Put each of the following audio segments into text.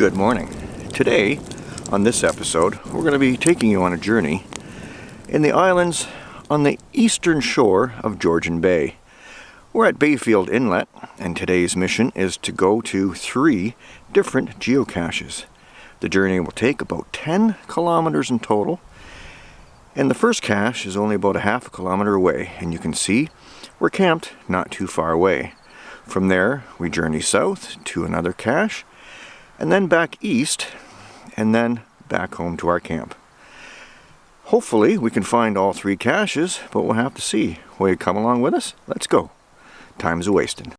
Good morning. Today, on this episode, we're going to be taking you on a journey in the islands on the eastern shore of Georgian Bay. We're at Bayfield Inlet, and today's mission is to go to three different geocaches. The journey will take about 10 kilometers in total, and the first cache is only about a half a kilometer away, and you can see we're camped not too far away. From there, we journey south to another cache, and then back east, and then back home to our camp. Hopefully we can find all three caches, but we'll have to see. Will you come along with us? Let's go. Time's a wasting.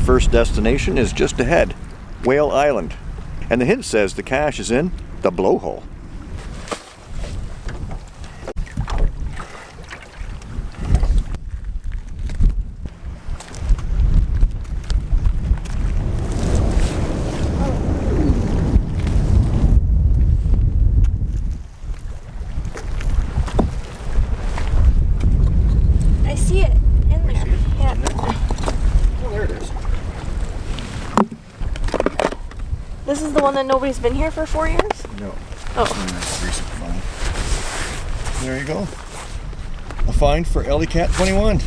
First destination is just ahead, Whale Island. And the hint says the cache is in the blowhole. I see it in there. Yeah. Oh, there it is. This is the one that nobody's been here for four years? No. Oh. Recent find. There you go. A find for Ellie Cat 21.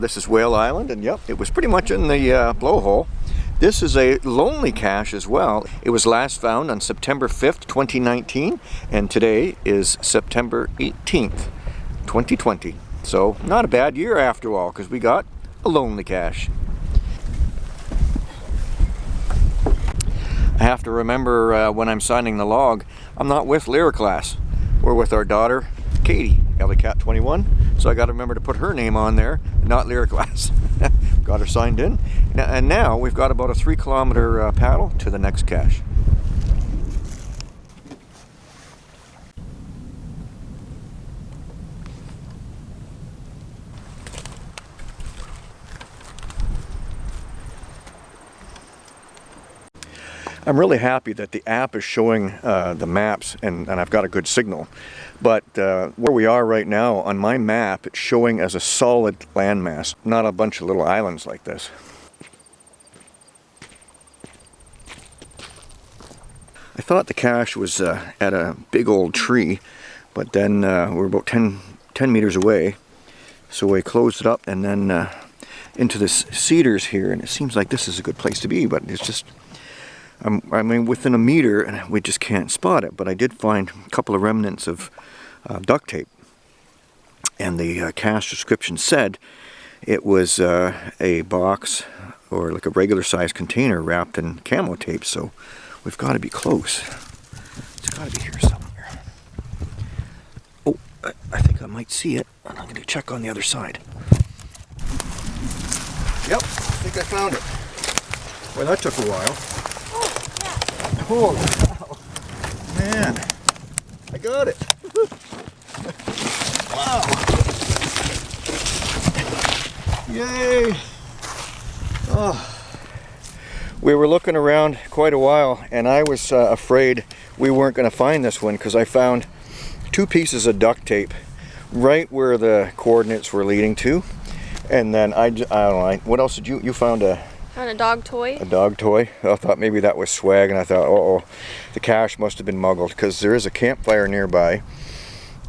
This is Whale Island, and yep, it was pretty much in the uh, blowhole. This is a lonely cache as well. It was last found on September 5th, 2019, and today is September 18th, 2020. So, not a bad year after all, because we got a lonely cache. I have to remember uh, when I'm signing the log, I'm not with Lyra class. We're with our daughter, Katie, Cat 21. So I got to remember to put her name on there, not Lyra class. got her signed in. And now we've got about a three kilometer uh, paddle to the next cache. I'm really happy that the app is showing uh, the maps and, and I've got a good signal. But uh, where we are right now, on my map, it's showing as a solid landmass, not a bunch of little islands like this. I thought the cache was uh, at a big old tree, but then uh, we're about 10, 10 meters away. So we closed it up and then uh, into this cedars here, and it seems like this is a good place to be, but it's just I'm, I mean, within a meter, and we just can't spot it. But I did find a couple of remnants of uh, duct tape, and the uh, cache description said it was uh, a box or like a regular sized container wrapped in camo tape. So we've got to be close. It's got to be here somewhere. Oh, I, I think I might see it. And I'm going to check on the other side. Yep, I think I found it. Well, that took a while. Holy cow. Man, I got it. wow. Yay. Oh. We were looking around quite a while and I was uh, afraid we weren't going to find this one because I found two pieces of duct tape right where the coordinates were leading to. And then I, I don't know, I- what else did you, you found a, Found a dog toy. a dog toy. I thought maybe that was swag, and I thought, uh oh, the cache must have been muggled because there is a campfire nearby,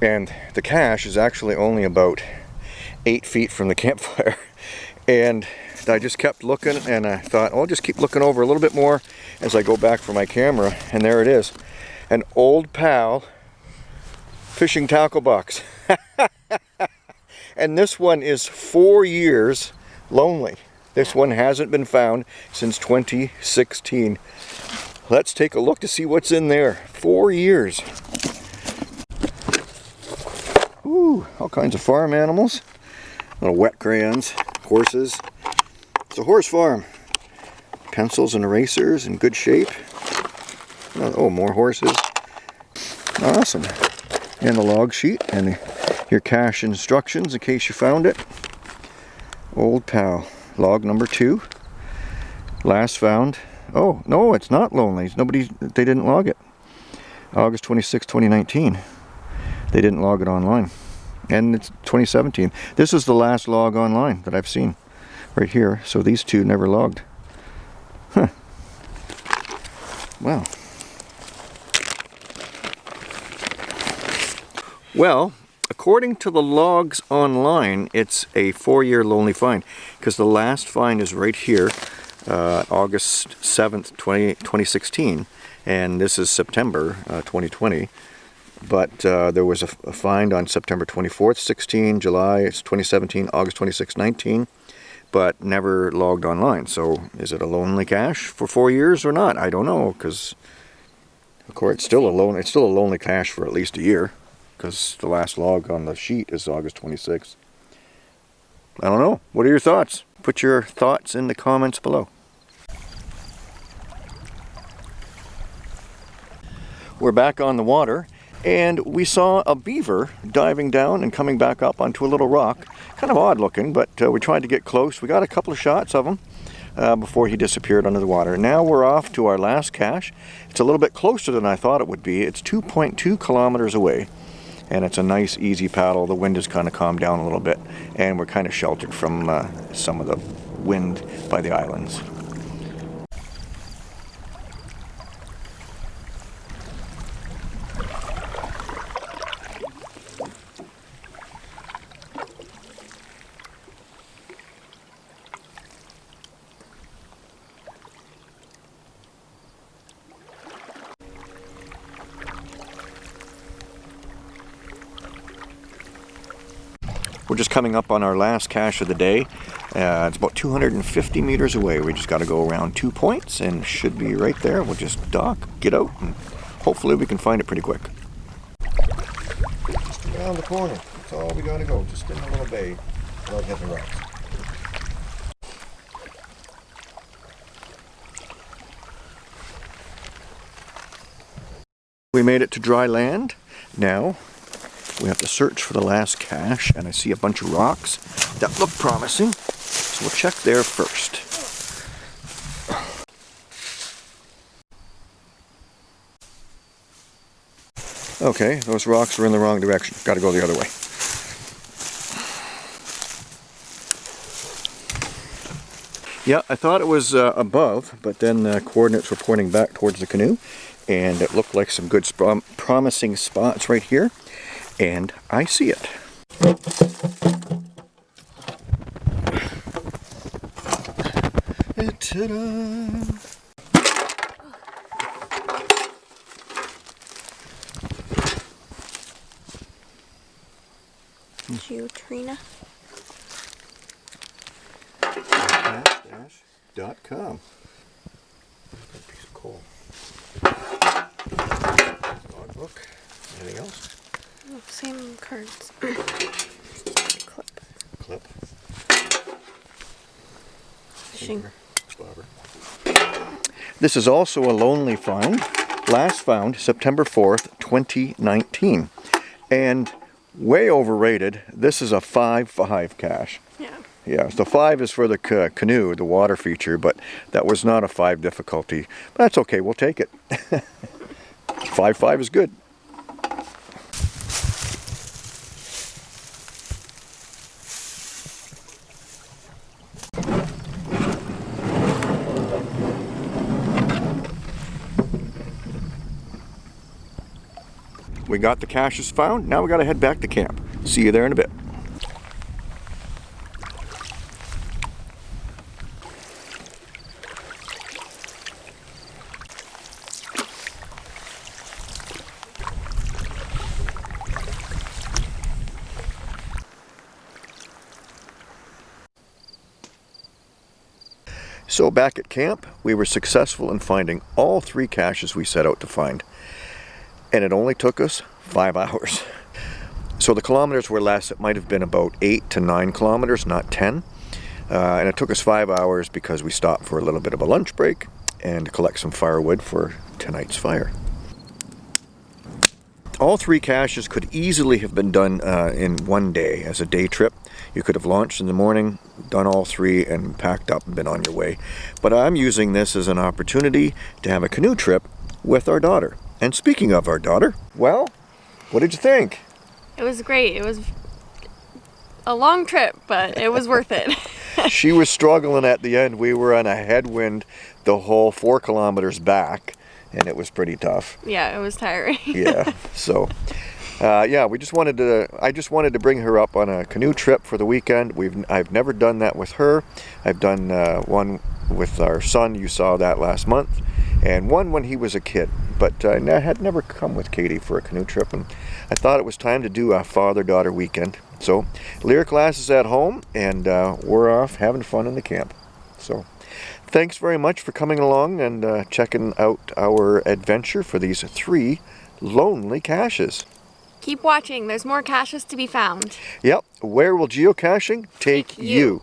and the cache is actually only about eight feet from the campfire. And I just kept looking, and I thought, oh, I'll just keep looking over a little bit more as I go back for my camera, and there it is, an old pal fishing tackle box. and this one is four years lonely. This one hasn't been found since 2016. Let's take a look to see what's in there. Four years. Ooh, all kinds of farm animals. Little wet crayons, horses. It's a horse farm. Pencils and erasers in good shape. Oh, more horses. Awesome. And the log sheet and your cache instructions in case you found it. Old pal. Log number two. Last found. Oh, no, it's not lonely. Nobody, they didn't log it. August 26, 2019. They didn't log it online. And it's 2017. This is the last log online that I've seen. Right here. So these two never logged. Huh. Wow. Well, according to the logs online, it's a four-year lonely find because the last find is right here, uh, August 7th, 20, 2016, and this is September uh, 2020. But uh, there was a, a, find on September 24th, 16, July 2017, August 26, 19, but never logged online. So is it a lonely cache for four years or not? I don't know because, of course, it's still a lone, it's still a lonely cache for at least a year because the last log on the sheet is August 26th. I don't know. What are your thoughts? Put your thoughts in the comments below. We're back on the water and we saw a beaver diving down and coming back up onto a little rock. Kind of odd looking, but uh, we tried to get close. We got a couple of shots of him uh, before he disappeared under the water. Now we're off to our last cache. It's a little bit closer than I thought it would be. It's 2.2 kilometers away and it's a nice easy paddle. The wind has kind of calmed down a little bit and we're kind of sheltered from uh, some of the wind by the islands. We're just coming up on our last cache of the day. Uh, it's about 250 meters away. We just got to go around two points and should be right there. We'll just dock, get out, and hopefully we can find it pretty quick. Just around the corner. That's all we got to go. Just in a little bay without hitting rocks. We made it to dry land. Now we have to search for the last cache, and I see a bunch of rocks that look promising. So we'll check there first. Okay, those rocks are in the wrong direction. Got to go the other way. Yeah, I thought it was uh, above, but then the coordinates were pointing back towards the canoe, and it looked like some good promising spots right here and I see it. Ta-da! Geotrina. Dot com. piece of coal. Logbook. Anything else? Same cards. Clip. Clip. Fishing. This is also a lonely find. Last found September 4th, 2019. And way overrated. This is a 5-5 cache. Yeah. Yeah, so 5 is for the ca canoe, the water feature, but that was not a 5 difficulty. But that's okay, we'll take it. 5-5 is good. We got the caches found. Now we got to head back to camp. See you there in a bit. So back at camp, we were successful in finding all three caches we set out to find and it only took us five hours. So the kilometers were less. It might have been about eight to nine kilometers, not 10. Uh, and it took us five hours because we stopped for a little bit of a lunch break and collect some firewood for tonight's fire. All three caches could easily have been done uh, in one day as a day trip. You could have launched in the morning, done all three, and packed up and been on your way. But I'm using this as an opportunity to have a canoe trip with our daughter. And speaking of our daughter, well, what did you think? It was great. It was a long trip, but it was worth it. she was struggling at the end. We were on a headwind the whole four kilometers back, and it was pretty tough. Yeah, it was tiring. yeah, so uh, yeah, we just wanted to. I just wanted to bring her up on a canoe trip for the weekend. We've I've never done that with her. I've done uh, one with our son. You saw that last month, and one when he was a kid. But I had never come with Katie for a canoe trip, and I thought it was time to do a father-daughter weekend. So, Lyric class is at home, and uh, we're off having fun in the camp. So, thanks very much for coming along and uh, checking out our adventure for these three lonely caches. Keep watching. There's more caches to be found. Yep. Where will geocaching take, take you? you?